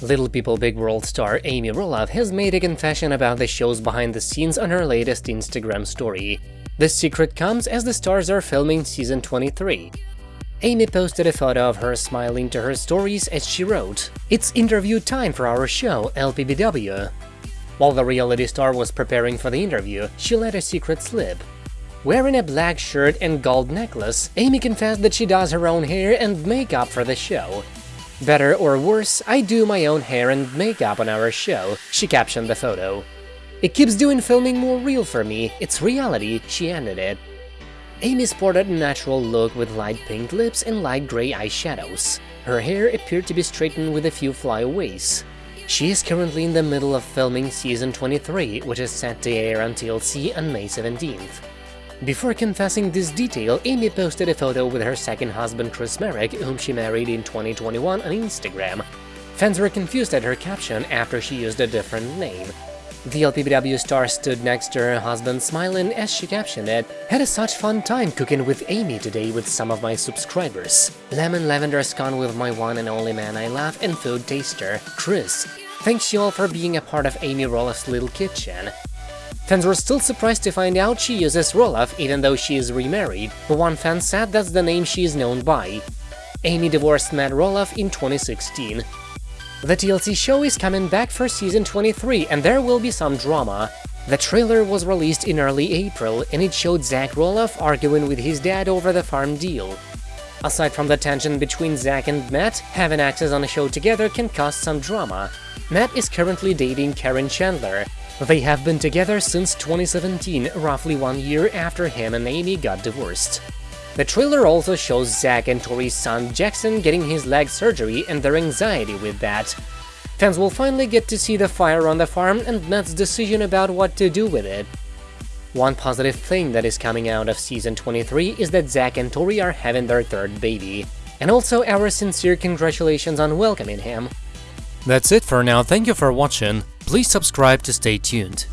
Little People Big World star Amy Roloff has made a confession about the show's behind the scenes on her latest Instagram story. The secret comes as the stars are filming season 23. Amy posted a photo of her smiling to her stories as she wrote, It's interview time for our show, LPBW. While the reality star was preparing for the interview, she let a secret slip. Wearing a black shirt and gold necklace, Amy confessed that she does her own hair and makeup for the show. Better or worse, I do my own hair and makeup on our show, she captioned the photo. It keeps doing filming more real for me, it's reality, she ended it. Amy sported a natural look with light pink lips and light grey eyeshadows. Her hair appeared to be straightened with a few flyaways. She is currently in the middle of filming season 23, which is set to air on TLC on May 17th. Before confessing this detail, Amy posted a photo with her second husband Chris Marek, whom she married in 2021 on Instagram. Fans were confused at her caption after she used a different name. The LPBW star stood next to her husband smiling as she captioned it, Had a such fun time cooking with Amy today with some of my subscribers. Lemon lavender scone with my one and only man I love and food taster, Chris. Thanks you all for being a part of Amy Roloff's little kitchen. Fans were still surprised to find out she uses Roloff even though she is remarried, but one fan said that's the name she is known by. Amy divorced Matt Roloff in 2016. The TLC show is coming back for season 23 and there will be some drama. The trailer was released in early April and it showed Zach Roloff arguing with his dad over the farm deal. Aside from the tension between Zach and Matt, having access on a show together can cause some drama. Matt is currently dating Caryn Chandler, they have been together since 2017, roughly one year after him and Amy got divorced. The trailer also shows Zach and Tori's son Jackson getting his leg surgery and their anxiety with that. Fans will finally get to see the fire on the farm and Matt's decision about what to do with it. One positive thing that is coming out of season 23 is that Zach and Tori are having their third baby. And also our sincere congratulations on welcoming him. That's it for now, thank you for watching, please subscribe to stay tuned.